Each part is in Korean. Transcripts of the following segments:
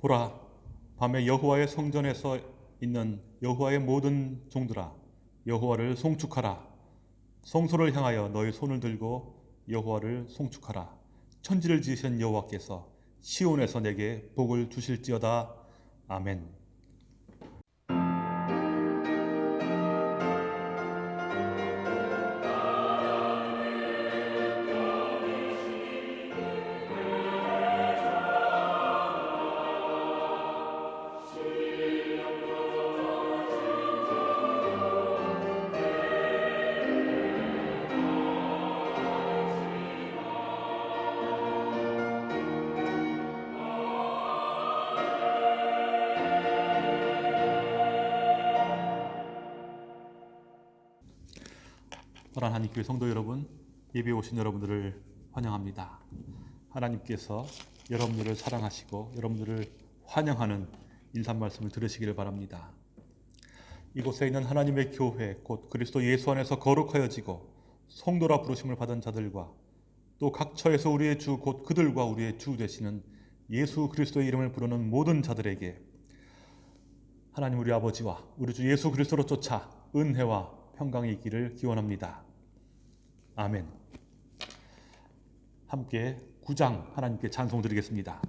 보라 밤에 여호와의 성전에서 있는 여호와의 모든 종들아 여호와를 송축하라. 성소를 향하여 너희 손을 들고 여호와를 송축하라. 천지를 지으신 여호와께서 시온에서 내게 복을 주실지어다. 아멘. 교회 성도 여러분, 예배 오신 여러분들을 환영합니다. 하나님께서 여러분들을 사랑하시고 여러분들을 환영하는 인사 말씀을 들으시기를 바랍니다. 이곳에 있는 하나님의 교회 곧 그리스도 예수 안에서 거룩하여지고 성도라 부르심을 받은 자들과 또 각 처에서 우리의 주 곧 그들과 우리의 주 되시는 예수 그리스도의 이름을 부르는 모든 자들에게 하나님 우리 아버지와 우리 주 예수 그리스도로 쫓아 은혜와 평강이 있기를 기원합니다. 아멘. 함께 구장 하나님께 찬송 드리겠습니다.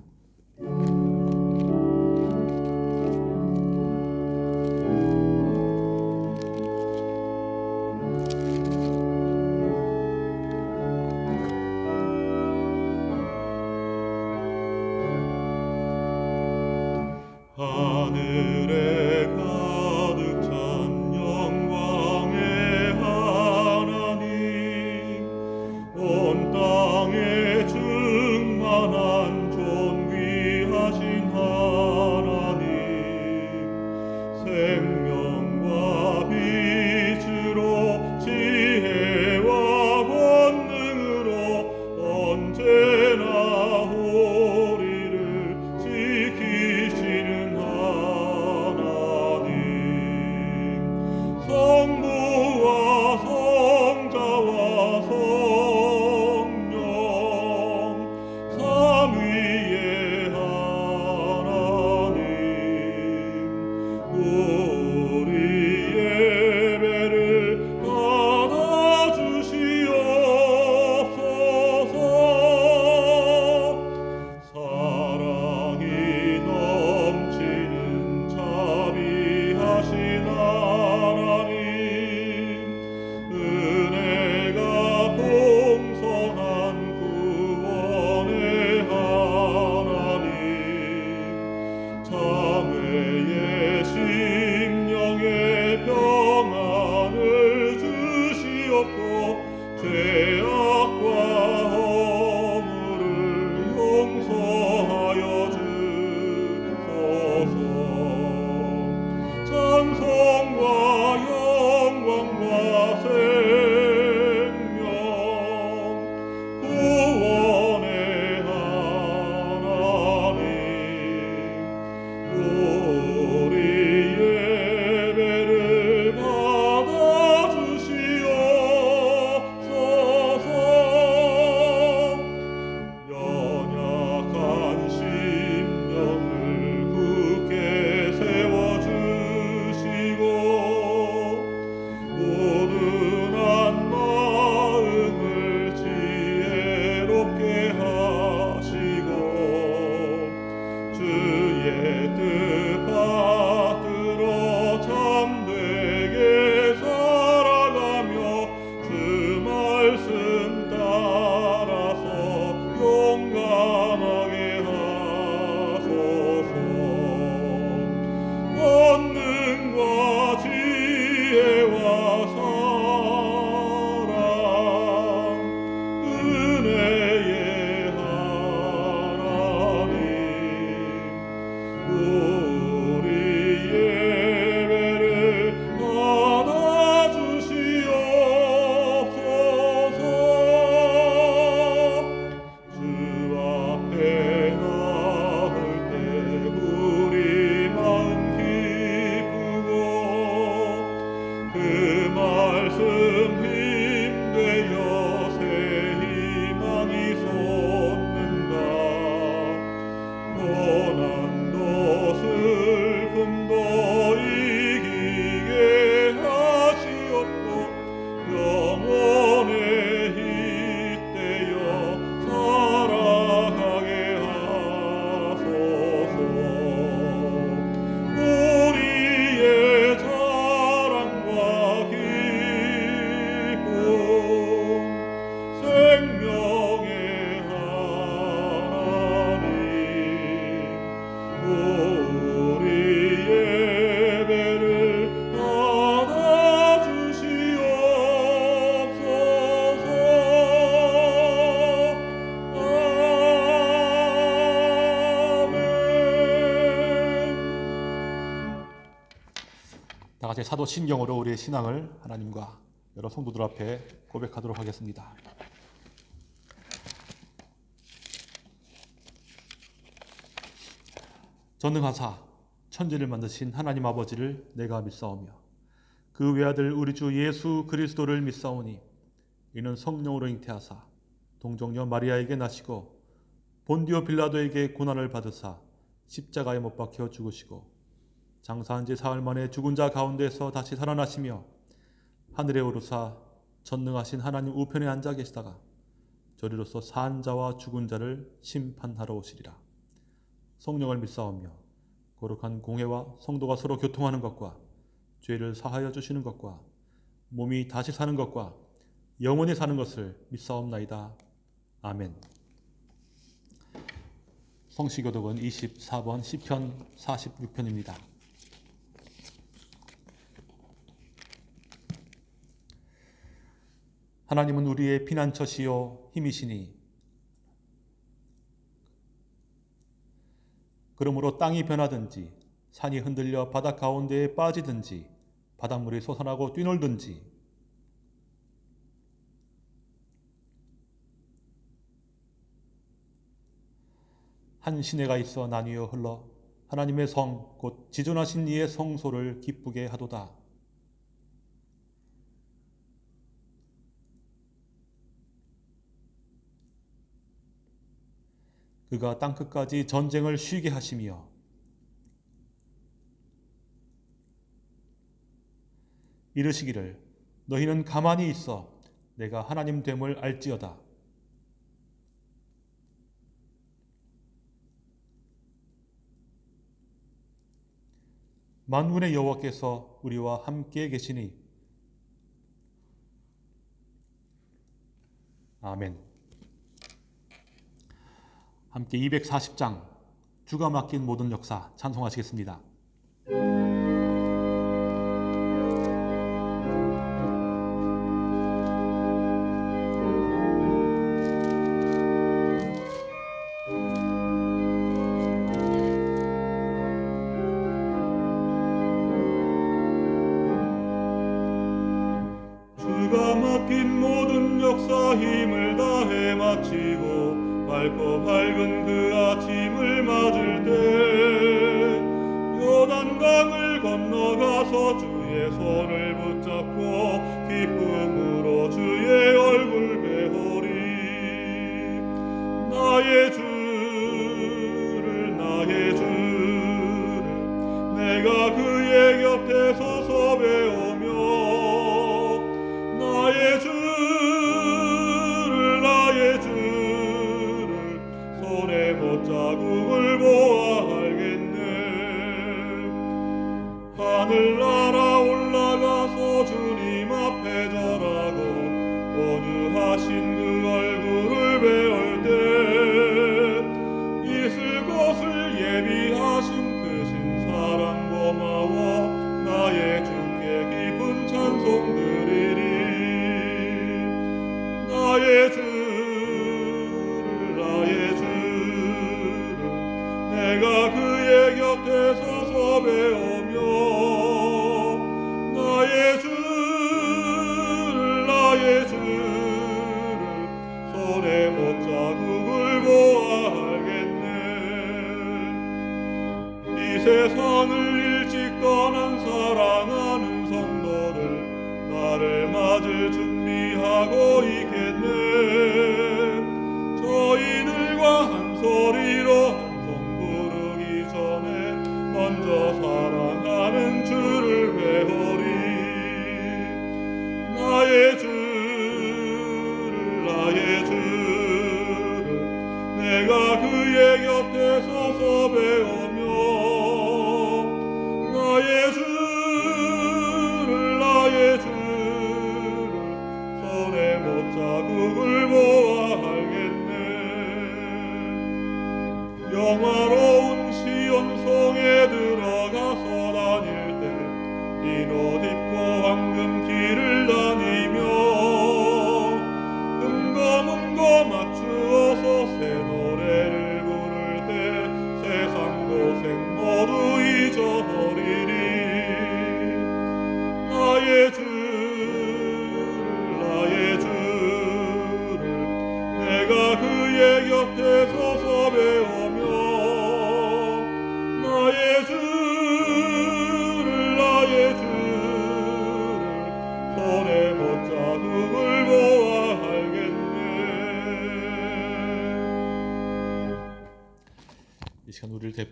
같이 사도 신경으로 우리의 신앙을 하나님과 여러 성도들 앞에 고백하도록 하겠습니다. 전능하사 천지를 만드신 하나님 아버지를 내가 믿사오며 그 외아들 우리 주 예수 그리스도를 믿사오니 이는 성령으로 잉태하사 동정녀 마리아에게 나시고 본디오 빌라도에게 고난을 받으사 십자가에 못 박혀 죽으시고 장사한 지 사흘 만에 죽은 자 가운데서 다시 살아나시며 하늘에 오르사 전능하신 하나님 우편에 앉아 계시다가 저리로서 산 자와 죽은 자를 심판하러 오시리라. 성령을 믿사오며 거룩한 공회와 성도가 서로 교통하는 것과 죄를 사하여 주시는 것과 몸이 다시 사는 것과 영원히 사는 것을 믿사옵나이다. 아멘. 성시교독은 24번 시편 46편입니다. 하나님은 우리의 피난처시요 힘이시니 그러므로 땅이 변하든지 산이 흔들려 바닷 가운데에 빠지든지 바닷물이 솟아나고 뛰놀든지 한 시내가 있어 나뉘어 흘러 하나님의 성 곧 지존하신 이의 성소를 기쁘게 하도다. 그가 땅끝까지 전쟁을 쉬게 하시며 이르시기를 너희는 가만히 있어 내가 하나님 됨을 알지어다. 만군의 여호와께서 우리와 함께 계시니 아멘. 함께 240장 주가 맡긴 모든 역사 찬송하시겠습니다.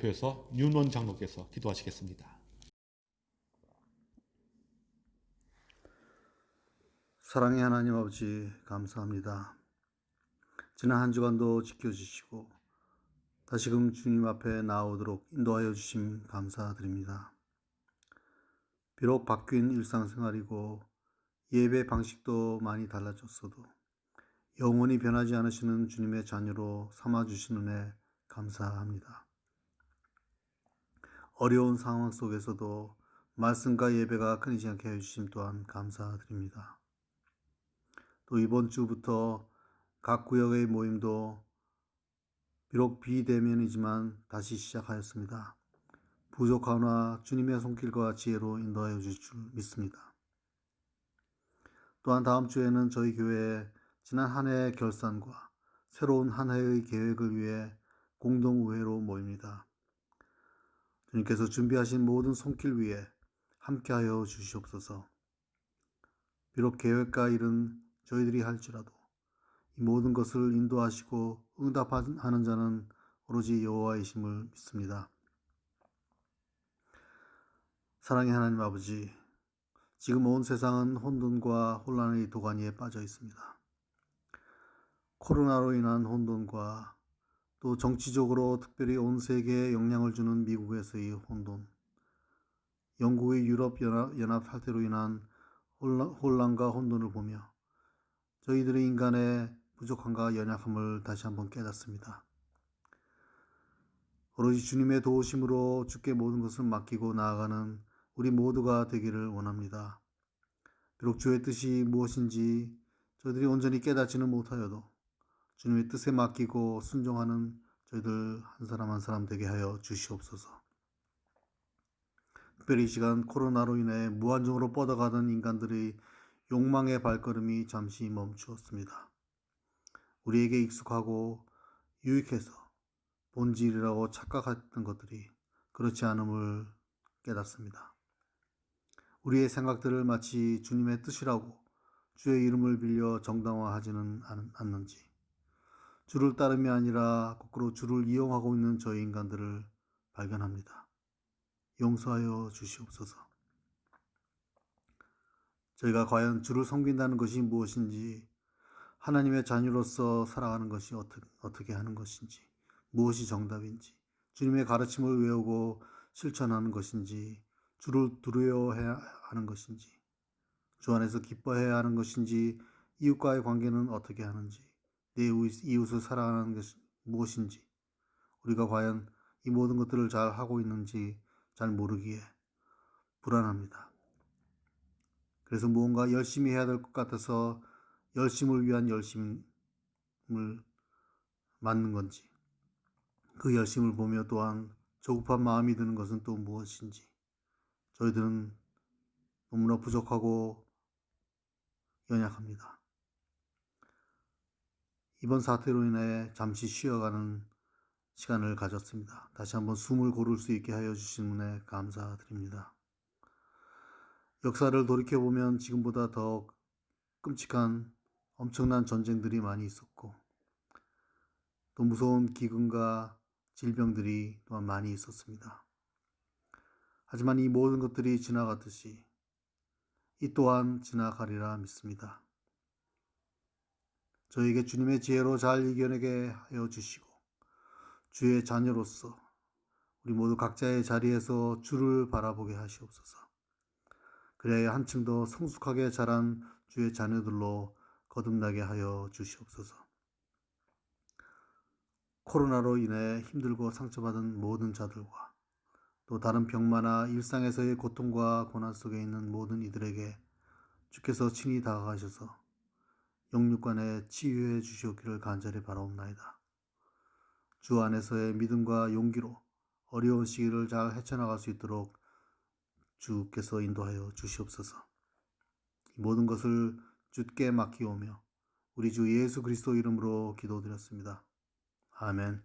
대표해서 윤원 장로께서 기도하시겠습니다. 사랑의 하나님 아버지 감사합니다. 지난 한 주간도 지켜주시고 다시금 주님 앞에 나오도록 인도하여 주심 감사드립니다. 비록 바뀐 일상생활이고 예배 방식도 많이 달라졌어도 영원히 변하지 않으시는 주님의 자녀로 삼아주시는 은혜 감사합니다. 어려운 상황 속에서도 말씀과 예배가 끊이지 않게 해주심 또한 감사드립니다. 또 이번 주부터 각 구역의 모임도 비록 비대면이지만 다시 시작하였습니다. 부족하나 주님의 손길과 지혜로 인도하여 주실 줄 믿습니다. 또한 다음 주에는 저희 교회에 지난 한 해의 결산과 새로운 한 해의 계획을 위해 공동우회로 모입니다. 주님께서 준비하신 모든 손길 위에 함께하여 주시옵소서. 비록 계획과 일은 저희들이 할지라도 이 모든 것을 인도하시고 응답하는 자는 오로지 여호와이심을 믿습니다. 사랑의 하나님 아버지, 지금 온 세상은 혼돈과 혼란의 도가니에 빠져 있습니다. 코로나로 인한 혼돈과 또 정치적으로 특별히 온 세계에 영향을 주는 미국에서의 혼돈, 영국의 유럽 연합, 탈퇴로 인한 혼란, 혼란과 혼돈을 보며 저희들의 인간의 부족함과 연약함을 다시 한번 깨닫습니다. 오로지 주님의 도우심으로 주께 모든 것을 맡기고 나아가는 우리 모두가 되기를 원합니다. 비록 주의 뜻이 무엇인지 저희들이 온전히 깨닫지는 못하여도 주님의 뜻에 맡기고 순종하는 저희들 한 사람 한 사람 되게 하여 주시옵소서. 특별히 이 시간 코로나로 인해 무한정으로 뻗어가던 인간들의 욕망의 발걸음이 잠시 멈추었습니다. 우리에게 익숙하고 유익해서 본질이라고 착각했던 것들이 그렇지 않음을 깨닫습니다. 우리의 생각들을 마치 주님의 뜻이라고 주의 이름을 빌려 정당화하지는 않는지, 주를 따름이 아니라 거꾸로 주를 이용하고 있는 저희 인간들을 발견합니다. 용서하여 주시옵소서. 저희가 과연 주를 섬긴다는 것이 무엇인지, 하나님의 자녀로서 살아가는 것이 어떻게, 어떻게 하는 것인지, 무엇이 정답인지, 주님의 가르침을 외우고 실천하는 것인지, 주를 두려워해야 하는 것인지, 주 안에서 기뻐해야 하는 것인지, 이웃과의 관계는 어떻게 하는지, 내 이웃을 사랑하는 것이 무엇인지, 우리가 과연 이 모든 것들을 잘 하고 있는지 잘 모르기에 불안합니다. 그래서 무언가 열심히 해야 될 것 같아서 열심을 위한 열심을 맞는 건지, 그 열심을 보며 또한 조급한 마음이 드는 것은 또 무엇인지, 저희들은 너무나 부족하고 연약합니다. 이번 사태로 인해 잠시 쉬어가는 시간을 가졌습니다. 다시 한번 숨을 고를 수 있게 하여 주신 분에 감사드립니다. 역사를 돌이켜보면 지금보다 더 끔찍한 엄청난 전쟁들이 많이 있었고 또 무서운 기근과 질병들이 또한 많이 있었습니다. 하지만 이 모든 것들이 지나갔듯이 이 또한 지나가리라 믿습니다. 저에게 주님의 지혜로 잘 이겨내게 하여 주시고 주의 자녀로서 우리 모두 각자의 자리에서 주를 바라보게 하시옵소서. 그래야 한층 더 성숙하게 자란 주의 자녀들로 거듭나게 하여 주시옵소서. 코로나로 인해 힘들고 상처받은 모든 자들과 또 다른 병마나 일상에서의 고통과 고난 속에 있는 모든 이들에게 주께서 친히 다가가셔서 영육간에 치유해 주시옵기를 간절히 바라옵나이다. 주 안에서의 믿음과 용기로 어려운 시기를 잘 헤쳐나갈 수 있도록 주께서 인도하여 주시옵소서. 모든 것을 주께 맡기오며 우리 주 예수 그리스도 이름으로 기도드렸습니다. 아멘.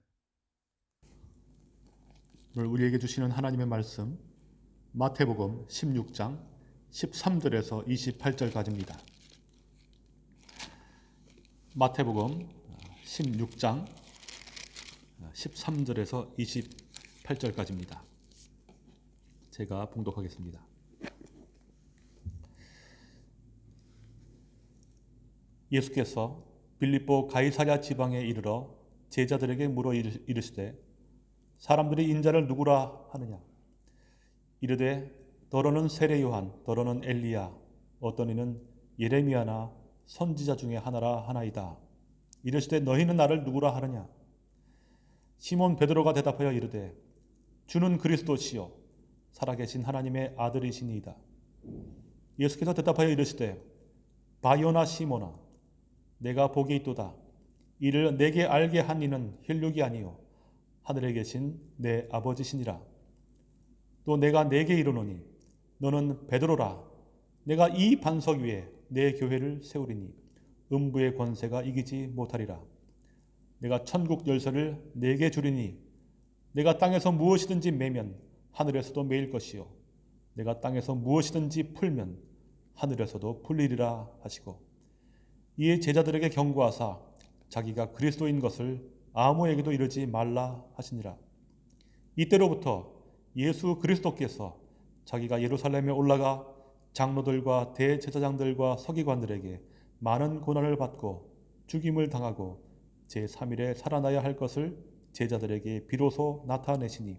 오늘 우리에게 주시는 하나님의 말씀 마태복음 16장 13절에서 28절까지입니다. 마태복음 16장 13절에서 28절까지입니다. 제가 봉독하겠습니다. 예수께서 빌립보 가이사랴 지방에 이르러 제자들에게 물어 이르- 이르시되 사람들이 인자를 누구라 하느냐 이르되 더러는 세례 요한 더러는 엘리야 어떤 이는 예레미야나 선지자 중에 하나라 하나이다. 이르시되 너희는 나를 누구라 하느냐? 시몬 베드로가 대답하여 이르되 주는 그리스도시요. 살아계신 하나님의 아들이시니이다. 예수께서 대답하여 이르시되 바요나 시몬아 내가 복이 있도다. 이를 내게 알게 한 이는 혈육이 아니요 하늘에 계신 내 아버지시니라. 또 내가 내게 이르노니 너는 베드로라. 내가 이 반석 위에 내 교회를 세우리니 음부의 권세가 이기지 못하리라. 내가 천국 열쇠를 내게 주리니 내가 땅에서 무엇이든지 매면 하늘에서도 매일 것이요 내가 땅에서 무엇이든지 풀면 하늘에서도 풀리리라 하시고 이에 제자들에게 경고하사 자기가 그리스도인 것을 아무에게도 이르지 말라 하시니라. 이때로부터 예수 그리스도께서 자기가 예루살렘에 올라가 장로들과 대제사장들과 서기관들에게 많은 고난을 받고 죽임을 당하고 제3일에 살아나야 할 것을 제자들에게 비로소 나타내시니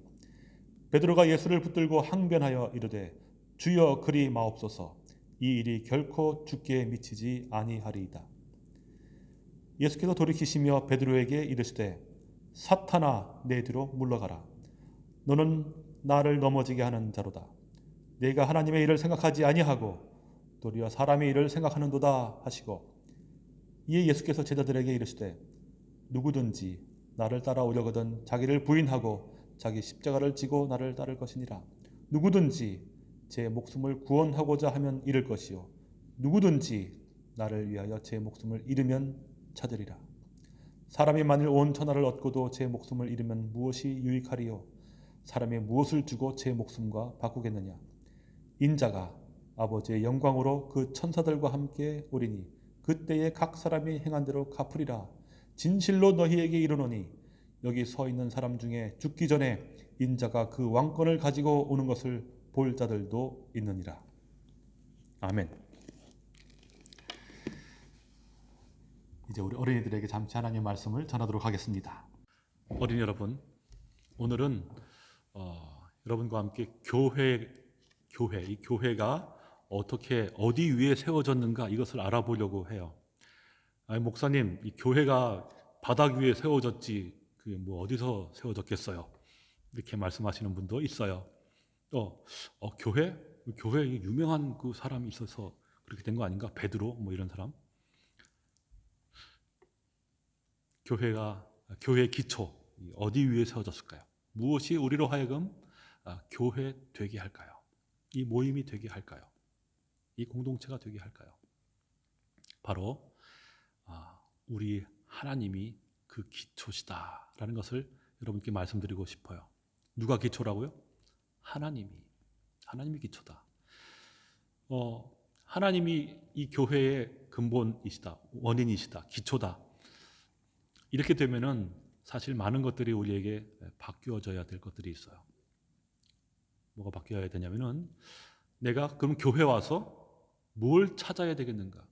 베드로가 예수를 붙들고 항변하여 이르되 주여 그리 마옵소서. 이 일이 결코 죽게 미치지 아니하리이다. 예수께서 돌이키시며 베드로에게 이르시되 사탄아 내 뒤로 물러가라. 너는 나를 넘어지게 하는 자로다 내가 하나님의 일을 생각하지 아니하고 도리어 사람의 일을 생각하는도다 하시고 이에 예수께서 제자들에게 이르시되 누구든지 나를 따라오려거든 자기를 부인하고 자기 십자가를 지고 나를 따를 것이니라 누구든지 제 목숨을 구원하고자 하면 잃을 것이요 누구든지 나를 위하여 제 목숨을 잃으면 찾으리라. 사람이 만일 온 천하를 얻고도 제 목숨을 잃으면 무엇이 유익하리요? 사람이 무엇을 주고 제 목숨과 바꾸겠느냐? 인자가 아버지의 영광으로 그 천사들과 함께 오리니 그때에 각 사람이 행한 대로 갚으리라. 진실로 너희에게 이르노니 여기 서 있는 사람 중에 죽기 전에 인자가 그 왕권을 가지고 오는 것을 볼 자들도 있느니라. 아멘. 이제 우리 어린이들에게 잠시 하나님의 말씀을 전하도록 하겠습니다. 어린이 여러분, 오늘은 어, 여러분과 함께 교회, 교회, 이 교회가 어떻게 어디 위에 세워졌는가 이것을 알아보려고 해요. 아니, 목사님, 이 교회가 바닥 위에 세워졌지 그게 뭐 어디서 세워졌겠어요? 이렇게 말씀하시는 분도 있어요. 또 어, 교회, 교회 유명한 그 사람이 있어서 그렇게 된 거 아닌가? 베드로 뭐 이런 사람? 교회가 교회 기초 어디 위에 세워졌을까요? 무엇이 우리로 하여금 아, 교회 되게 할까요? 이 모임이 되게 할까요? 이 공동체가 되게 할까요? 바로 아, 우리 하나님이 그 기초시다라는 것을 여러분께 말씀드리고 싶어요. 누가 기초라고요? 하나님이 하나님이 기초다. 어, 하나님이 이 교회의 근본이시다, 원인이시다, 기초다. 이렇게 되면은 사실 많은 것들이 우리에게 바뀌어져야 될 것들이 있어요. 뭐가 바뀌어야 되냐면은 내가 그럼 교회 와서 뭘 찾아야 되겠는가?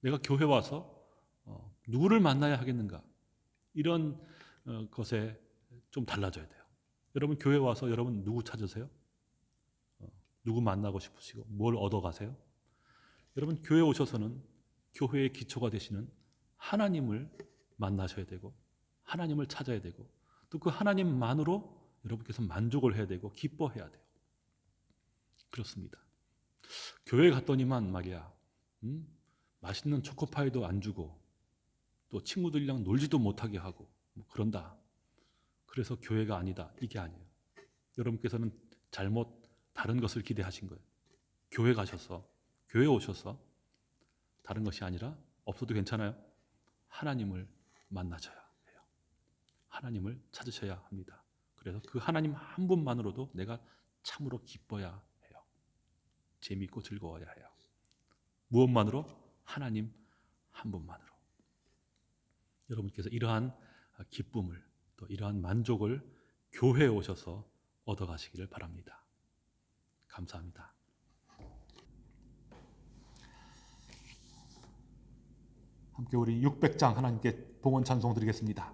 내가 교회 와서 어, 누구를 만나야 하겠는가? 이런 어, 것에 좀 달라져야 돼요. 여러분 교회 와서 여러분 누구 찾으세요? 어, 누구 만나고 싶으시고 뭘 얻어 가세요? 여러분 교회 오셔서는 교회의 기초가 되시는 하나님을 만나셔야 되고 하나님을 찾아야 되고 또 그 하나님만으로 여러분께서 만족을 해야 되고 기뻐해야 돼요. 그렇습니다. 교회 갔더니만 말이야, 음? 맛있는 초코파이도 안 주고 또 친구들이랑 놀지도 못하게 하고 뭐 그런다. 그래서 교회가 아니다. 이게 아니에요. 여러분께서는 잘못 다른 것을 기대하신 거예요. 교회 가셔서 교회 오셔서 다른 것이 아니라 없어도 괜찮아요. 하나님을 만나셔야 해요. 하나님을 찾으셔야 합니다. 그래서 그 하나님 한 분만으로도 내가 참으로 기뻐야. 재미있고 즐거워야 해요. 무엇만으로? 하나님 한 분만으로. 여러분께서 이러한 기쁨을 또 이러한 만족을 교회에 오셔서 얻어가시기를 바랍니다. 감사합니다. 함께 우리 600장 하나님께 봉헌 찬송 드리겠습니다.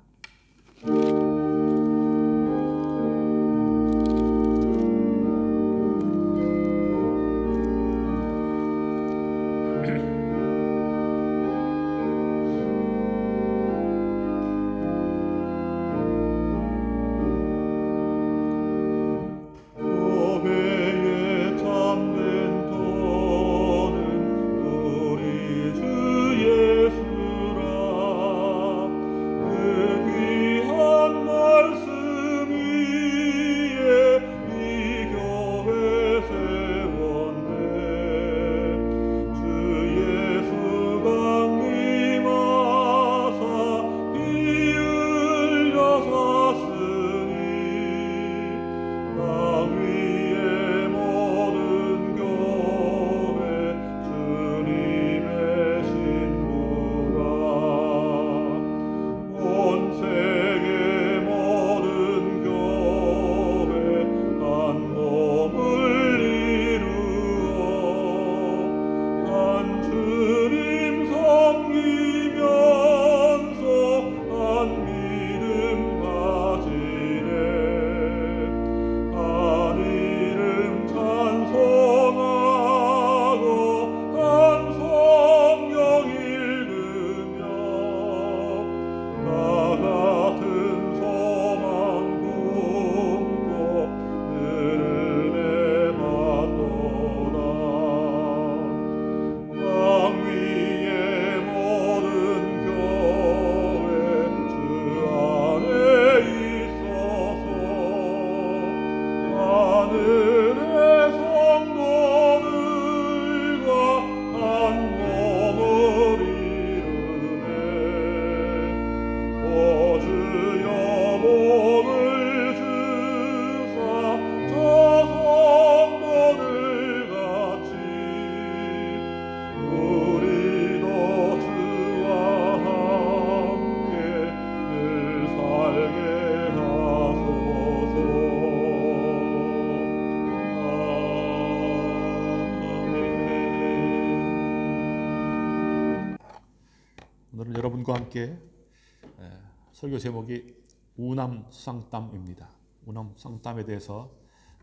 여러분과 함께 에, 설교 제목이 우남 수상땀입니다. 우남 수상땀에 대해서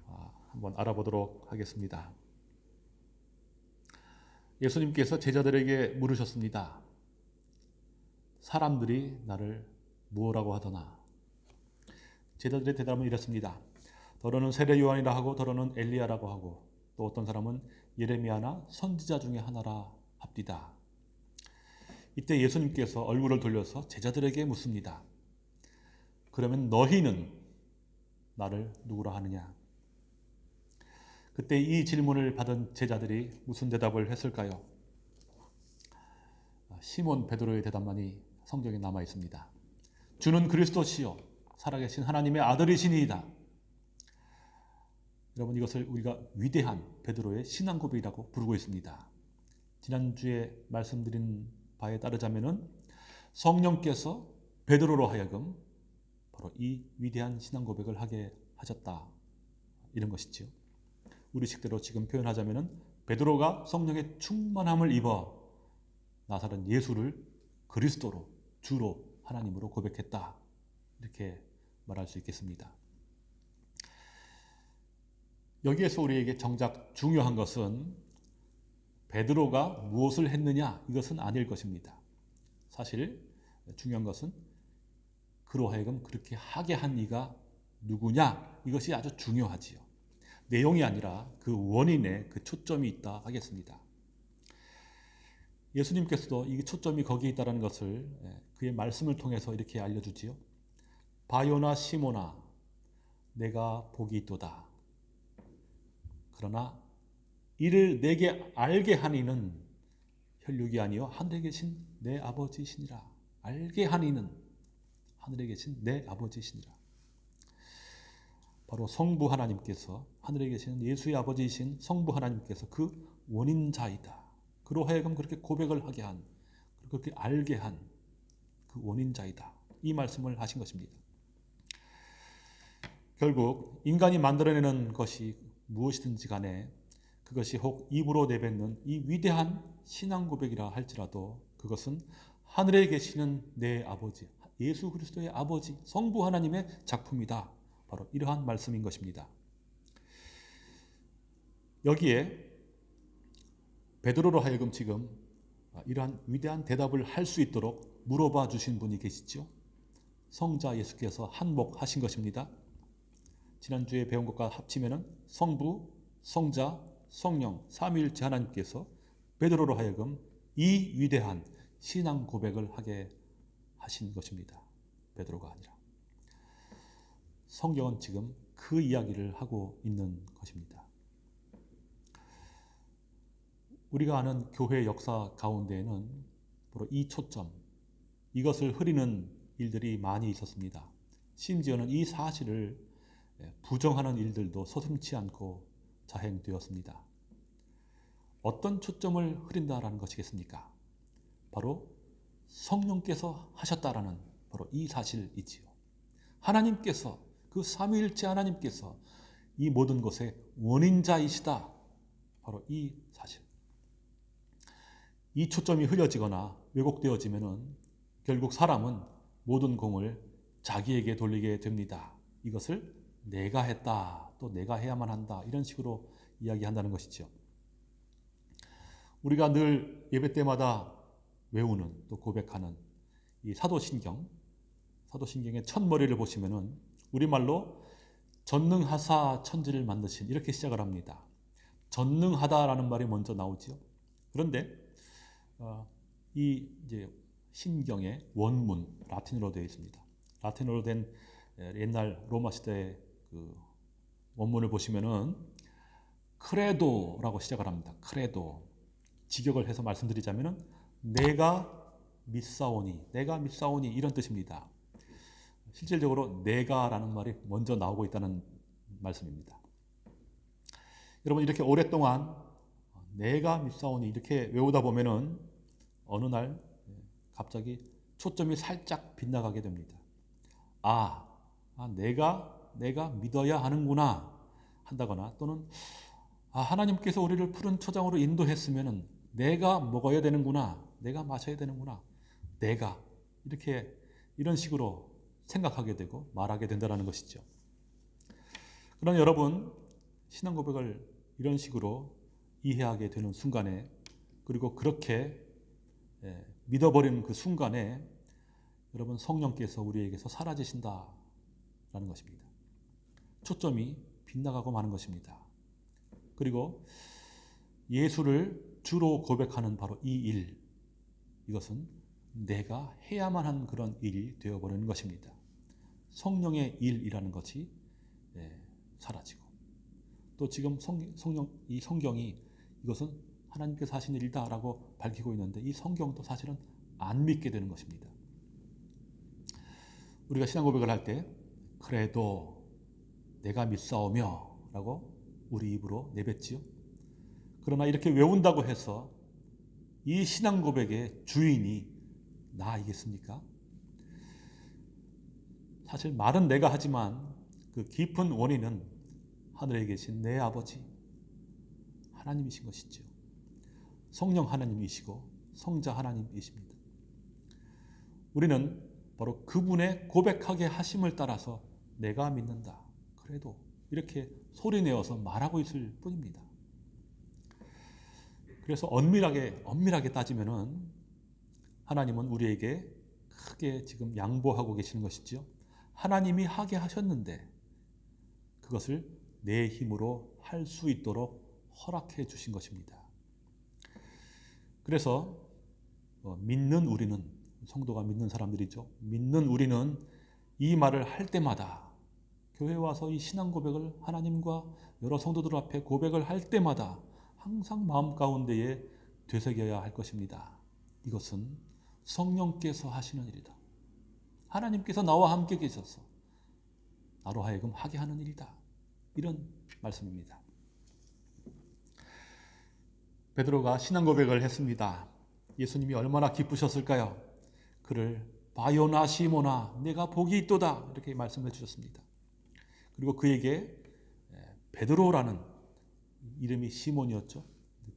아, 한번 알아보도록 하겠습니다. 예수님께서 제자들에게 물으셨습니다. 사람들이 나를 무엇라고 하더나? 제자들의 대답은 이렇습니다. 더러는 세례 요한이라 하고 더러는 엘리야라고 하고 또 어떤 사람은 예레미야나 선지자 중에 하나라 합디다. 이때 예수님께서 얼굴을 돌려서 제자들에게 묻습니다. 그러면 너희는 나를 누구라 하느냐? 그때 이 질문을 받은 제자들이 무슨 대답을 했을까요? 시몬 베드로의 대답만이 성경에 남아 있습니다. 주는 그리스도시요 살아계신 하나님의 아들이시니이다. 여러분 이것을 우리가 위대한 베드로의 신앙 고백이라고 부르고 있습니다. 지난주에 말씀드린 바에 따르자면은 성령께서 베드로로 하여금 바로 이 위대한 신앙 고백을 하게 하셨다. 이런 것이지요. 우리 식대로 지금 표현하자면은 베드로가 성령의 충만함을 입어 나사렛 예수를 그리스도로 주로 하나님으로 고백했다. 이렇게 말할 수 있겠습니다. 여기에서 우리에게 정작 중요한 것은 베드로가 무엇을 했느냐 이것은 아닐 것입니다. 사실 중요한 것은 그로 하여금 그렇게 하게 한 이가 누구냐 이것이 아주 중요하지요. 내용이 아니라 그 원인에 그 초점이 있다 하겠습니다. 예수님께서도 이 초점이 거기에 있다는 것을 그의 말씀을 통해서 이렇게 알려주지요. 바요나 시모나 내가 복이 있도다. 그러나 이를 내게 알게 하니는 혈육이 아니요 하늘에 계신 내 아버지시니라. 알게 한 이는 하늘에 계신 내 아버지시니라. 바로 성부 하나님께서 하늘에 계시는 예수의 아버지이신 성부 하나님께서 그 원인자이다. 그로 하여금 그렇게 고백을 하게 한, 그렇게 알게 한 그 원인자이다. 이 말씀을 하신 것입니다. 결국 인간이 만들어내는 것이 무엇이든지 간에 그것이 혹 입으로 내뱉는 이 위대한 신앙 고백이라 할지라도 그것은 하늘에 계시는 내 아버지, 예수 그리스도의 아버지, 성부 하나님의 작품이다. 바로 이러한 말씀인 것입니다. 여기에 베드로로 하여금 지금 이러한 위대한 대답을 할 수 있도록 물어봐 주신 분이 계시죠. 성자 예수께서 한몫하신 것입니다. 지난주에 배운 것과 합치면은 성부, 성자, 성령, 삼위일체 하나님께서 베드로로 하여금 이 위대한 신앙 고백을 하게 하신 것입니다. 베드로가 아니라. 성경은 지금 그 이야기를 하고 있는 것입니다. 우리가 아는 교회 역사 가운데에는 바로 이 초점, 이것을 흐리는 일들이 많이 있었습니다. 심지어는 이 사실을 부정하는 일들도 서슴치 않고 자행되었습니다. 어떤 초점을 흐린다라는 것이겠습니까? 바로 성령께서 하셨다라는 바로 이 사실이지요. 하나님께서 그 삼위일체 하나님께서 이 모든 것의 원인자이시다. 바로 이 사실. 이 초점이 흐려지거나 왜곡되어지면은 결국 사람은 모든 공을 자기에게 돌리게 됩니다. 이것을 내가 했다, 또 내가 해야만 한다 이런 식으로 이야기한다는 것이죠. 우리가 늘 예배 때마다 외우는 또 고백하는 이 사도신경, 사도신경의 첫 머리를 보시면은 우리말로 전능하사 천지를 만드신 이렇게 시작을 합니다. 전능하다라는 말이 먼저 나오죠. 그런데 어, 이 이제 신경의 원문 라틴어로 되어 있습니다. 라틴어로 된 옛날 로마 시대의 그 원문을 보시면은 크레도라고 시작을 합니다. 크레도. 직역을 해서 말씀드리자면은 내가 믿사오니, 내가 믿사오니 이런 뜻입니다. 실질적으로 내가라는 말이 먼저 나오고 있다는 말씀입니다. 여러분 이렇게 오랫동안 내가 믿사오니 이렇게 외우다 보면은 어느 날 갑자기 초점이 살짝 빗나가게 됩니다. 아, 아 내가 내가 믿어야 하는구나 한다거나 또는 아, 하나님께서 우리를 푸른 초장으로 인도했으면은 내가 먹어야 되는구나, 내가 마셔야 되는구나, 내가 이렇게 이런 식으로 생각하게 되고 말하게 된다는 것이죠. 그럼 여러분 신앙 고백을 이런 식으로 이해하게 되는 순간에 그리고 그렇게 예, 믿어버리는 그 순간에 여러분 성령께서 우리에게서 사라지신다라는 것입니다. 초점이 빗나가고 마는 것입니다. 그리고 예수를 주로 고백하는 바로 이 일, 이것은 내가 해야만 한 그런 일이 되어버리는 것입니다. 성령의 일이라는 것이 예, 사라지고 또 지금 성, 성령, 이 성경이 이것은 하나님께서 하신 일이다라고 밝히고 있는데 이 성경도 사실은 안 믿게 되는 것입니다. 우리가 신앙 고백을 할 때 그래도 내가 믿사오며 라고 우리 입으로 내뱉지요. 그러나 이렇게 외운다고 해서 이 신앙 고백의 주인이 나이겠습니까? 사실 말은 내가 하지만 그 깊은 원인은 하늘에 계신 내 아버지 하나님이신 것이죠. 성령 하나님이시고 성자 하나님이십니다. 우리는 바로 그분의 고백하게 하심을 따라서 내가 믿는다. 그래도 이렇게 소리내어서 말하고 있을 뿐입니다. 그래서 엄밀하게 엄밀하게 따지면은 하나님은 우리에게 크게 지금 양보하고 계시는 것이죠. 하나님이 하게 하셨는데 그것을 내 힘으로 할 수 있도록 허락해 주신 것입니다. 그래서 어, 믿는 우리는 성도가 믿는 사람들이죠. 믿는 우리는 이 말을 할 때마다 교회 와서 이 신앙 고백을 하나님과 여러 성도들 앞에 고백을 할 때마다 항상 마음 가운데에 되새겨야 할 것입니다. 이것은 성령께서 하시는 일이다. 하나님께서 나와 함께 계셔서 나로 하여금 하게 하는 일이다. 이런 말씀입니다. 베드로가 신앙 고백을 했습니다. 예수님이 얼마나 기쁘셨을까요? 그를 바요나 시모나 내가 복이 있도다 이렇게 말씀해 주셨습니다. 그리고 그에게 베드로라는 이름이 시몬이었죠.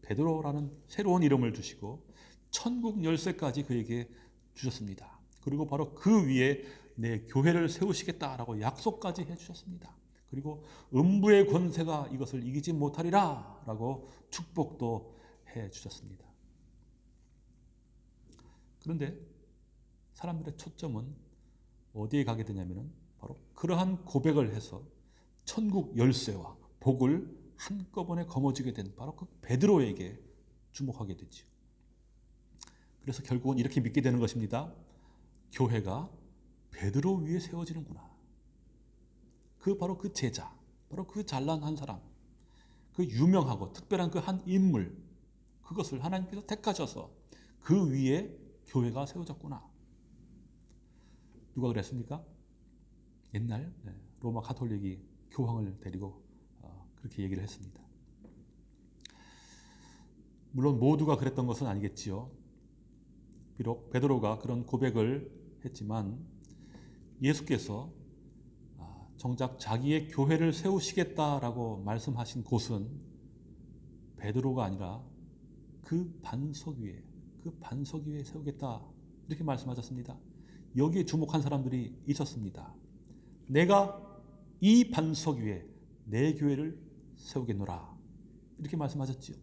베드로라는 새로운 이름을 주시고 천국 열쇠까지 그에게 주셨습니다. 그리고 바로 그 위에 내 교회를 세우시겠다라고 약속까지 해 주셨습니다. 그리고 음부의 권세가 이것을 이기지 못하리라 라고 축복도 해 주셨습니다. 그런데 사람들의 초점은 어디에 가게 되냐면은 바로 그러한 고백을 해서 천국 열쇠와 복을 한꺼번에 거머쥐게 된 바로 그 베드로에게 주목하게 되죠. 그래서 결국은 이렇게 믿게 되는 것입니다. 교회가 베드로 위에 세워지는구나. 그 바로 그 제자, 바로 그 잘난 한 사람, 그 유명하고 특별한 그 한 인물, 그것을 하나님께서 택하셔서 그 위에 교회가 세워졌구나. 누가 그랬습니까? 옛날 네, 로마 가톨릭이 교황을 데리고 어, 그렇게 얘기를 했습니다. 물론 모두가 그랬던 것은 아니겠지요. 비록 베드로가 그런 고백을 했지만 예수께서 아, 정작 자기의 교회를 세우시겠다라고 말씀하신 곳은 베드로가 아니라 그 반석 위에 그 반석 위에 세우겠다 이렇게 말씀하셨습니다. 여기에 주목한 사람들이 있었습니다. 내가 이 반석 위에 내 교회를 세우겠노라 이렇게 말씀하셨지요.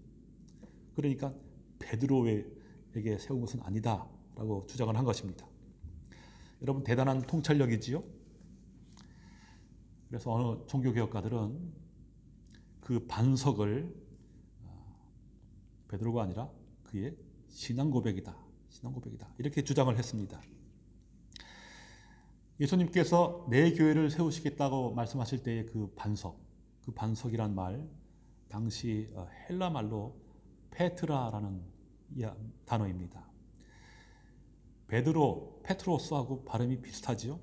그러니까 베드로에게 세운 것은 아니다 라고 주장을 한 것입니다. 여러분 대단한 통찰력이지요. 그래서 어느 종교개혁가들은 그 반석을 어, 베드로가 아니라 그의 신앙 고백이다. 신앙 고백이다. 이렇게 주장을 했습니다. 예수님께서 내 교회를 세우시겠다고 말씀하실 때의 그 반석, 그 반석이란 말, 당시 어, 헬라 말로 페트라라는 단어입니다. 베드로, 페트로스하고 발음이 비슷하지요.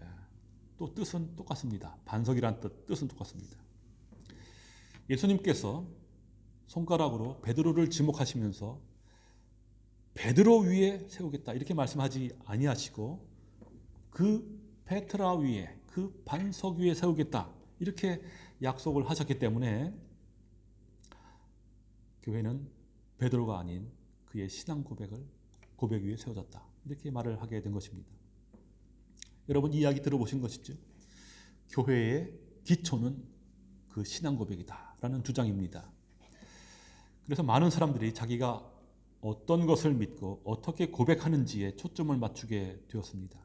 예, 또 뜻은 똑같습니다. 반석이란 뜻, 뜻은 똑같습니다. 예수님께서 손가락으로 베드로를 지목하시면서 베드로 위에 세우겠다 이렇게 말씀하지 아니하시고 그 페트라 위에 그 반석 위에 세우겠다 이렇게 약속을 하셨기 때문에 교회는 베드로가 아닌 그의 신앙 고백을 고백 위에 세워졌다 이렇게 말을 하게 된 것입니다. 여러분 이야기 들어보신 것이죠? 교회의 기초는 그 신앙 고백이다 라는 주장입니다. 그래서 많은 사람들이 자기가 어떤 것을 믿고 어떻게 고백하는지에 초점을 맞추게 되었습니다.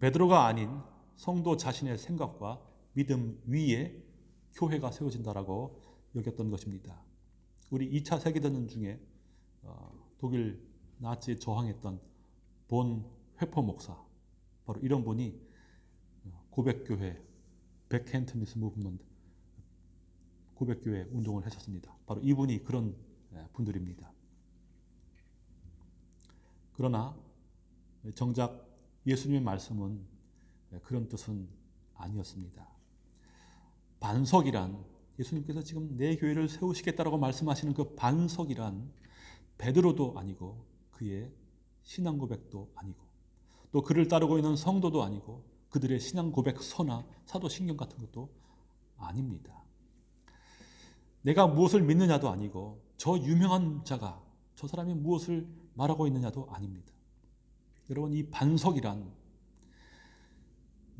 베드로가 아닌 성도 자신의 생각과 믿음 위에 교회가 세워진다라고 여겼던 것입니다. 우리 2차 세계대전 중에 어, 독일 나치에 저항했던 본 회포 목사 바로 이런 분이 고백교회 백켄트니스 무브먼트 고백교회 운동을 하셨습니다. 바로 이분이 그런 예, 분들입니다. 그러나 정작 예수님의 말씀은 그런 뜻은 아니었습니다. 반석이란 예수님께서 지금 내 교회를 세우시겠다라고 말씀하시는 그 반석이란 베드로도 아니고 그의 신앙 고백도 아니고 또 그를 따르고 있는 성도도 아니고 그들의 신앙 고백 서나 사도 신경 같은 것도 아닙니다. 내가 무엇을 믿느냐도 아니고 저 유명한 자가 저 사람이 무엇을 말하고 있느냐도 아닙니다. 여러분 이 반석이란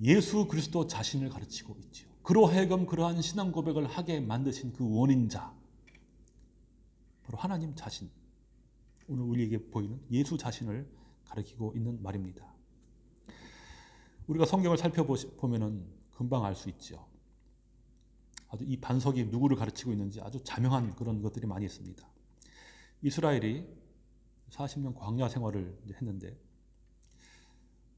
예수 그리스도 자신을 가르치고 있지요. 그로 하여금 그러한 신앙 고백을 하게 만드신 그 원인자 바로 하나님 자신 오늘 우리에게 보이는 예수 자신을 가리키고 있는 말입니다. 우리가 성경을 살펴보면 금방 알 수 있죠. 아주 이 반석이 누구를 가르치고 있는지 아주 자명한 그런 것들이 많이 있습니다. 이스라엘이 40년 광야 생활을 했는데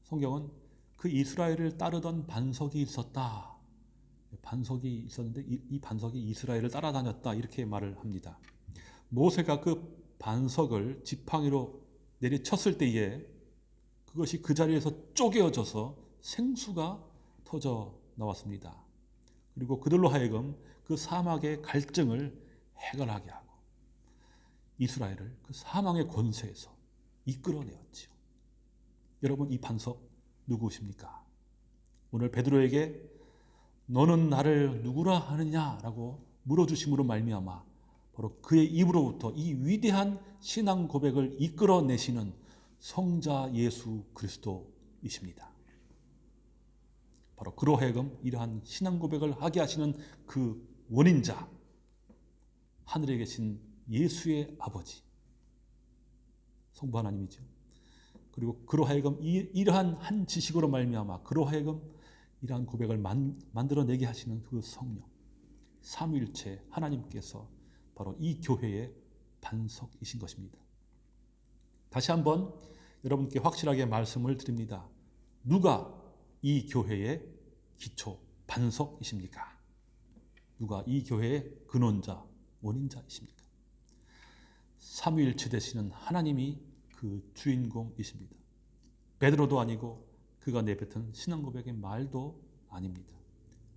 성경은 그 이스라엘을 따르던 반석이 있었다. 반석이 있었는데 이, 이 반석이 이스라엘을 따라다녔다. 이렇게 말을 합니다. 모세가 그 반석을 지팡이로 내리쳤을 때에 그것이 그 자리에서 쪼개어져서 생수가 터져 나왔습니다. 그리고 그들로 하여금 그 사막의 갈증을 해결하게 하고 이스라엘을 그 사망의 권세에서 이끌어내었지요. 여러분 이 반석 누구십니까? 오늘 베드로에게 너는 나를 누구라 하느냐라고 물어주심으로 말미암아 바로 그의 입으로부터 이 위대한 신앙 고백을 이끌어내시는 성자 예수 그리스도이십니다. 바로 그로 하여금 이러한 신앙 고백을 하게 하시는 그 원인자 하늘에 계신 예수의 아버지 성부 하나님이죠. 그리고 그로 하여금 이, 이러한 한 지식으로 말미암아 그로 하여금 이러한 고백을 만, 만들어내게 하시는 그 성령 삼위일체 하나님께서 바로 이 교회의 반석이신 것입니다. 다시 한번 여러분께 확실하게 말씀을 드립니다. 누가 이 교회의 기초 반석이십니까? 누가 이 교회의 근원자 원인자이십니까? 삼위일체 되시는 하나님이 그 주인공이십니다. 베드로도 아니고 그가 내뱉은 신앙 고백의 말도 아닙니다.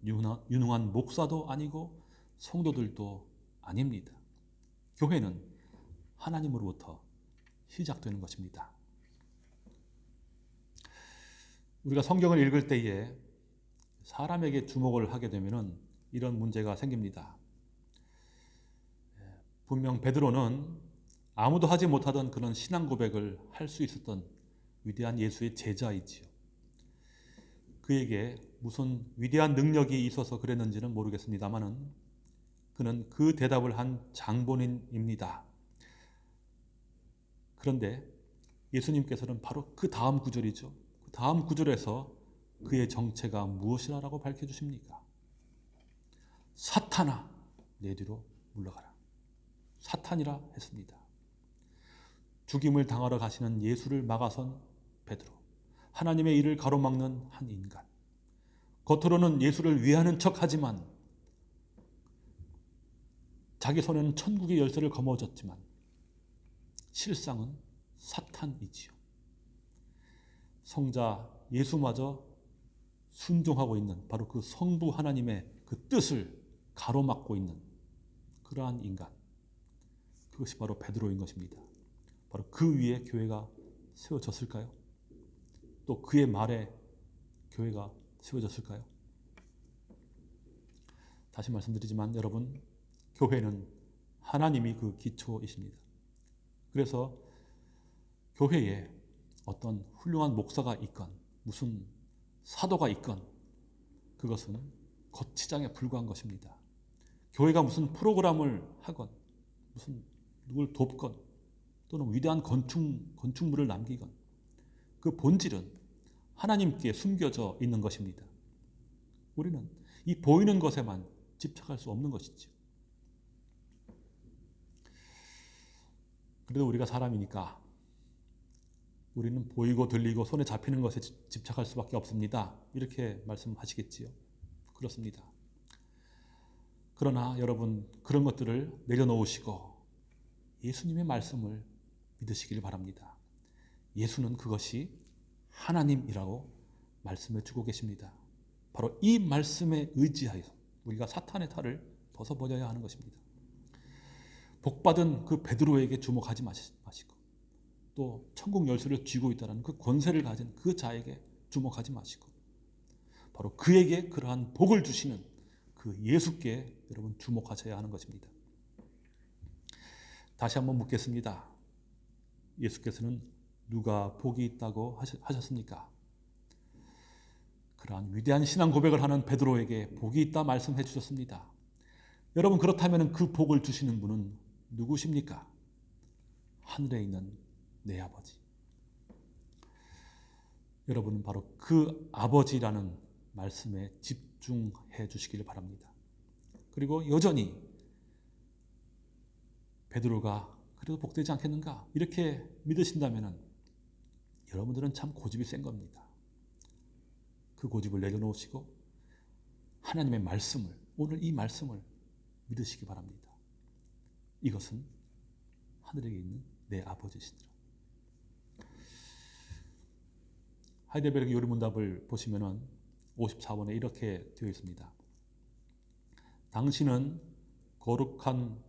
유능한 목사도 아니고 성도들도 아닙니다. 교회는 하나님으로부터 시작되는 것입니다. 우리가 성경을 읽을 때에 사람에게 주목을 하게 되면 이런 문제가 생깁니다. 분명 베드로는 아무도 하지 못하던 그런 신앙 고백을 할 수 있었던 위대한 예수의 제자이지요. 그에게 무슨 위대한 능력이 있어서 그랬는지는 모르겠습니다만은 그는 그 대답을 한 장본인입니다. 그런데 예수님께서는 바로 그 다음 구절이죠. 그 다음 구절에서 그의 정체가 무엇이라고 밝혀주십니까? 사탄아, 내 뒤로 물러가라. 사탄이라 했습니다. 죽임을 당하러 가시는 예수를 막아선 베드로. 하나님의 일을 가로막는 한 인간. 겉으로는 예수를 위하는 척하지만 자기 손에는 천국의 열쇠를 거머쥐었지만 실상은 사탄이지요. 성자 예수마저 순종하고 있는 바로 그 성부 하나님의 그 뜻을 가로막고 있는 그러한 인간. 그것이 바로 베드로인 것입니다. 바로 그 위에 교회가 세워졌을까요? 또 그의 말에 교회가 세워졌을까요? 다시 말씀드리지만 여러분 교회는 하나님이 그 기초이십니다. 그래서 교회에 어떤 훌륭한 목사가 있건 무슨 사도가 있건 그것은 거치장에 불과한 것입니다. 교회가 무슨 프로그램을 하건 무슨 누굴 돕건 또는 위대한 건축, 건축물을 남기건 그 본질은 하나님께 숨겨져 있는 것입니다. 우리는 이 보이는 것에만 집착할 수 없는 것이죠. 그래도 우리가 사람이니까 우리는 보이고 들리고 손에 잡히는 것에 집착할 수밖에 없습니다. 이렇게 말씀하시겠지요. 그렇습니다. 그러나 여러분 그런 것들을 내려놓으시고 예수님의 말씀을 믿으시길 바랍니다. 예수는 그것이 하나님이라고 말씀해 주고 계십니다. 바로 이 말씀에 의지하여 우리가 사탄의 탈을 벗어버려야 하는 것입니다. 복받은 그 베드로에게 주목하지 마시고 또 천국 열쇠를 쥐고 있다는 그 권세를 가진 그 자에게 주목하지 마시고 바로 그에게 그러한 복을 주시는 그 예수께 여러분 주목하셔야 하는 것입니다. 다시 한번 묻겠습니다. 예수께서는 누가 복이 있다고 하셨습니까? 그러한 위대한 신앙 고백을 하는 베드로에게 복이 있다 말씀해 주셨습니다. 여러분 그렇다면 그 복을 주시는 분은 누구십니까? 하늘에 있는 내 아버지. 여러분은 바로 그 아버지라는 말씀에 집중해 주시기를 바랍니다. 그리고 여전히 베드로가 그래도 복되지 않겠는가 이렇게 믿으신다면 여러분들은 참 고집이 센 겁니다. 그 고집을 내려놓으시고 하나님의 말씀을 오늘 이 말씀을 믿으시기 바랍니다. 이것은 하늘에 있는 내 아버지시니라. 하이델베르크 요리문답을 보시면은 54번에 이렇게 되어 있습니다. 당신은 거룩한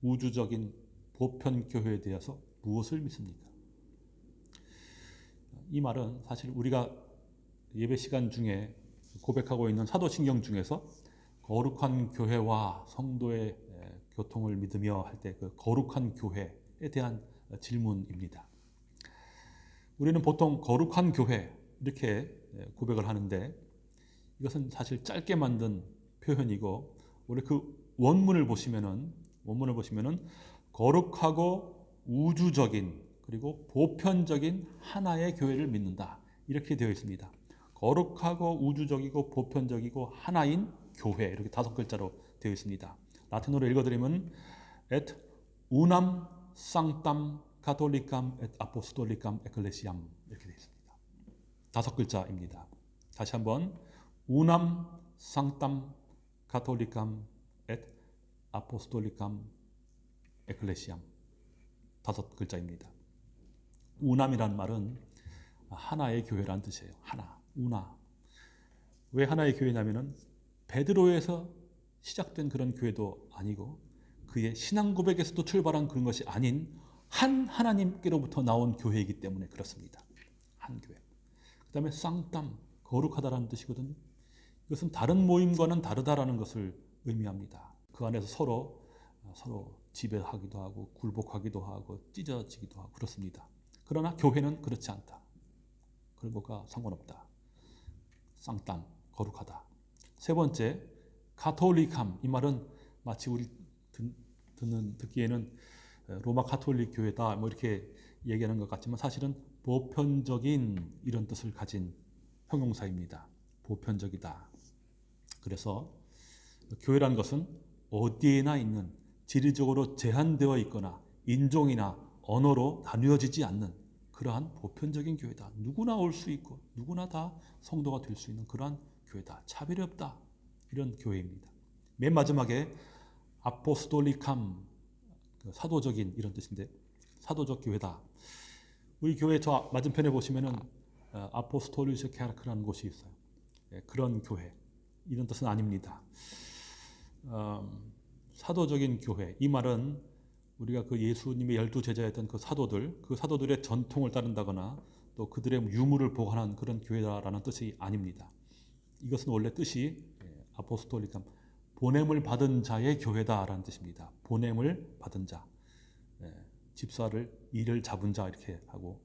우주적인 보편 교회에 대해서 무엇을 믿습니까? 이 말은 사실 우리가 예배 시간 중에 고백하고 있는 사도신경 중에서 거룩한 교회와 성도의 에, 교통을 믿으며 할 때 그 거룩한 교회에 대한 질문입니다. 우리는 보통 거룩한 교회 이렇게 에, 고백을 하는데 이것은 사실 짧게 만든 표현이고 우리 그 원문을 보시면은 원문을 보시면은 거룩하고 우주적인 그리고 보편적인 하나의 교회를 믿는다 이렇게 되어 있습니다. 거룩하고 우주적이고 보편적이고 하나인 교회 이렇게 다섯 글자로 되어 있습니다. 라틴어로 읽어드리면 et unam sanctam catholicam et apostolicam ecclesiam 이렇게 되어 있습니다. 다섯 글자입니다. 다시 한번 unam sanctam catholicam et apostolicam ecclesiam 다섯 글자입니다. 우남이란 말은 하나의 교회란 뜻이에요. 하나, 우나. 왜 하나의 교회냐면은 베드로에서 시작된 그런 교회도 아니고 그의 신앙 고백에서도 출발한 그런 것이 아닌 한 하나님께로부터 나온 교회이기 때문에 그렇습니다. 한 교회. 그 다음에 쌍땀 거룩하다라는 뜻이거든요. 이것은 다른 모임과는 다르다라는 것을 의미합니다. 그 안에서 서로 서로 지배하기도 하고 굴복하기도 하고 찢어지기도 하고 그렇습니다. 그러나 교회는 그렇지 않다. 그런 것과 상관없다. 쌍땅 거룩하다. 세 번째 가톨릭함 이 말은 마치 우리 듣, 듣는 듣기에는 로마 가톨릭 교회다 뭐 이렇게 얘기하는 것 같지만 사실은 보편적인 이런 뜻을 가진 형용사입니다. 보편적이다. 그래서 교회란 것은 어디에나 있는 지리적으로 제한되어 있거나 인종이나 언어로 나누어지지 않는 그러한 보편적인 교회다. 누구나 올 수 있고 누구나 다 성도가 될 수 있는 그러한 교회다. 차별이 없다. 이런 교회입니다. 맨 마지막에 아포스톨리캄 그 사도적인 이런 뜻인데 사도적 교회다. 우리 교회 저 맞은편에 보시면은 어, 아포스톨리스 케르크라는 곳이 있어요. 예, 그런 교회 이런 뜻은 아닙니다. 음, 사도적인 교회 이 말은 우리가 그 예수님의 열두 제자였던 그 사도들 그 사도들의 전통을 따른다거나 또 그들의 유물을 보관한 그런 교회다라는 뜻이 아닙니다. 이것은 원래 뜻이 예, 아포스톨리감 보냄을 받은 자의 교회다라는 뜻입니다. 보냄을 받은 자, 예, 집사를 일을 잡은 자 이렇게 하고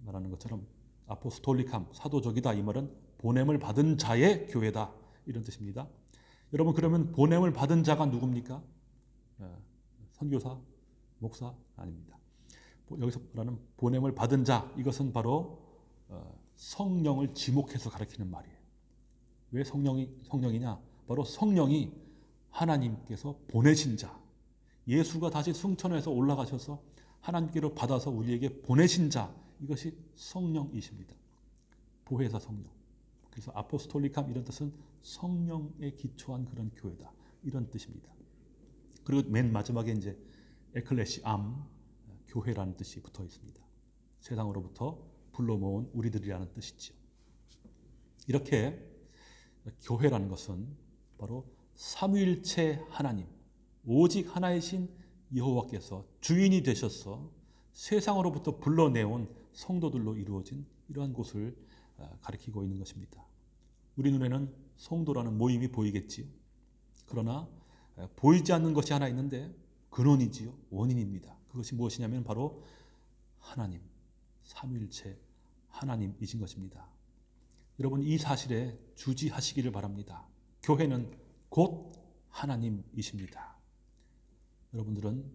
말하는 것처럼 아포스톨리감 사도적이다 이 말은 보냄을 받은 자의 교회다 이런 뜻입니다. 여러분 그러면 보냄을 받은 자가 누굽니까? 예, 선교사, 목사 아닙니다. 여기서 말하는 보냄을 받은 자 이것은 바로 어, 성령을 지목해서 가리키는 말이에요. 왜 성령이 성령이냐? 바로 성령이 하나님께서 보내신 자. 예수가 다시 승천해서 올라가셔서 하나님께로 받아서 우리에게 보내신 자. 이것이 성령이십니다. 보혜사 성령. 그래서 아포스톨리캄 이런 뜻은 성령에 기초한 그런 교회다. 이런 뜻입니다. 그리고 맨 마지막에 이제 에클레시 암 교회라는 뜻이 붙어 있습니다. 세상으로부터 불러 모은 우리들이라는 뜻이죠. 이렇게 교회라는 것은 바로 삼위일체 하나님, 오직 하나이신 여호와께서 주인이 되셔서 세상으로부터 불러내온 성도들로 이루어진 이러한 곳을 어, 가리키고 있는 것입니다. 우리 눈에는 성도라는 모임이 보이겠지요. 그러나 어, 보이지 않는 것이 하나 있는데 근원이지요. 원인입니다. 그것이 무엇이냐면 바로 하나님, 삼위일체 하나님이신 것입니다. 여러분 이 사실에 주지하시기를 바랍니다. 교회는 곧 하나님이십니다. 여러분들은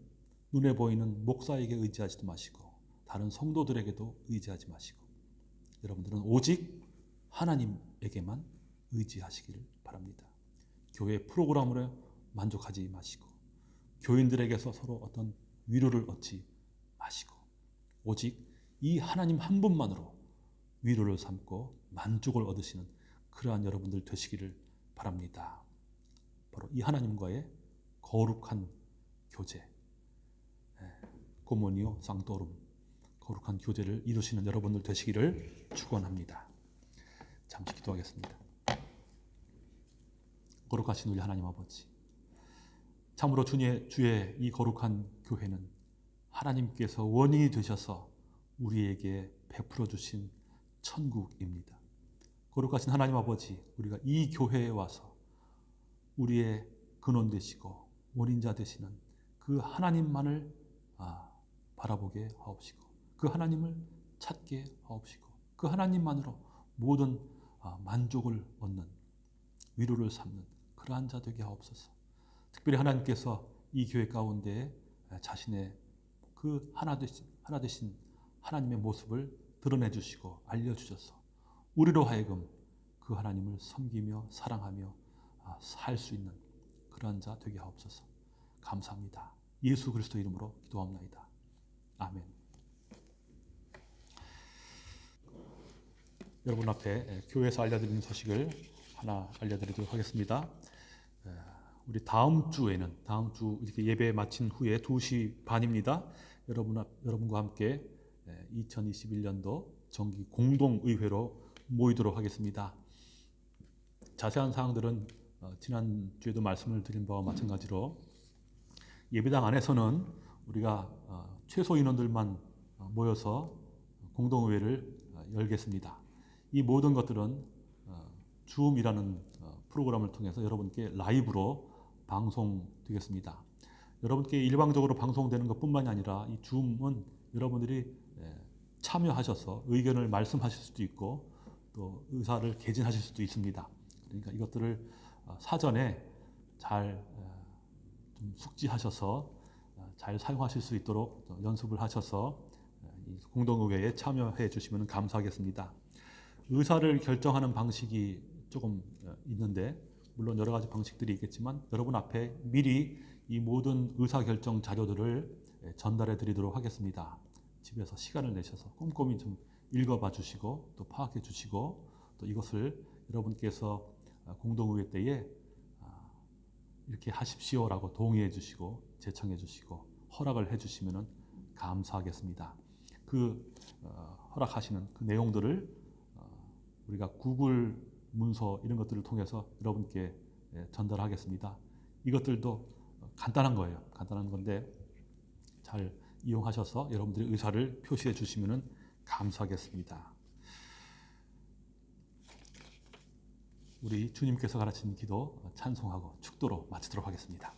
눈에 보이는 목사에게 의지하지도 마시고 다른 성도들에게도 의지하지 마시고 여러분들은 오직 하나님에게만 의지하시기를 바랍니다. 교회 프로그램으로 만족하지 마시고 교인들에게서 서로 어떤 위로를 얻지 마시고 오직 이 하나님 한 분만으로 위로를 삼고 만족을 얻으시는 그러한 여러분들 되시기를 바랍니다. 바로 이 하나님과의 거룩한 교제, 고모니오 쌍도름 거룩한 교제를 이루시는 여러분들 되시기를 축원합니다. 잠시 기도하겠습니다. 거룩하신 우리 하나님 아버지, 참으로 주의, 주의 이 거룩한 교회는 하나님께서 원인이 되셔서 우리에게 베풀어 주신 천국입니다. 거룩하신 하나님 아버지, 우리가 이 교회에 와서 우리의 근원 되시고 원인자 되시는 그 하나님만을 아, 바라보게 하옵시고 그 하나님을 찾게 하옵시고 그 하나님만으로 모든 아, 만족을 얻는 위로를 삼는 그러한 자 되게 하옵소서. 특별히 하나님께서 이 교회 가운데 자신의 그 하나 되신 하나 되신 하나님의 모습을 드러내 주시고 알려 주셔서 우리로 하여금 그 하나님을 섬기며 사랑하며 아, 살수 있는 그러한 자 되게 하옵소서. 감사합니다. 예수 그리스도 이름으로 기도합나이다. 아멘. 여러분 앞에 교회에서 알려드리는 소식을 하나 알려드리도록 하겠습니다. 에, 우리 다음 주에는 다음 주 이렇게 예배 마친 후에 2시 반입니다. 여러분 앞, 여러분과 함께 2021년도 정기 공동의회로 모이도록 하겠습니다. 자세한 사항들은 어, 지난 주에도 말씀을 드린 바와 마찬가지로 예배당 안에서는 우리가 어, 최소 인원들만 어, 모여서 공동의회를 어, 열겠습니다. 이 모든 것들은 어, 줌이라는 어, 프로그램을 통해서 여러분께 라이브로 방송되겠습니다. 여러분께 일방적으로 방송되는 것뿐만이 아니라 이 줌은 여러분들이 에, 참여하셔서 의견을 말씀하실 수도 있고 또 의사를 개진하실 수도 있습니다. 그러니까 이것들을 어, 사전에 잘 어, 좀 숙지하셔서 어, 잘 사용하실 수 있도록 또 연습을 하셔서 공동의회에 참여해 주시면 감사하겠습니다. 의사를 결정하는 방식이 조금 어, 있는데 물론 여러 가지 방식들이 있겠지만 여러분 앞에 미리 이 모든 의사 결정 자료들을 예, 전달해 드리도록 하겠습니다. 집에서 시간을 내셔서 꼼꼼히 좀 읽어봐 주시고 또 파악해 주시고 또 이것을 여러분께서 아, 공동의회 때에 아, 이렇게 하십시오라고 동의해 주시고 제청해 주시고 허락을 해 주시면 감사하겠습니다. 그 어, 허락하시는 그 내용들을 어, 우리가 구글 문서 이런 것들을 통해서 여러분께 예, 전달하겠습니다. 이것들도 간단한 거예요. 간단한 건데 잘 이용하셔서 여러분들의 의사를 표시해 주시면 감사하겠습니다. 우리 주님께서 가르친 기도 찬송하고 축도로 마치도록 하겠습니다.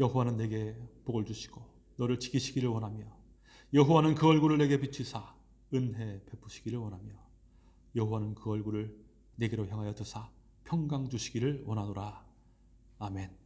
여호와는 내게 복을 주시고 너를 지키시기를 원하며 여호와는 그 얼굴을 내게 비치사 은혜 베푸시기를 원하며 여호와는 그 얼굴을 내게로 향하여 드사 평강 주시기를 원하노라. 아멘.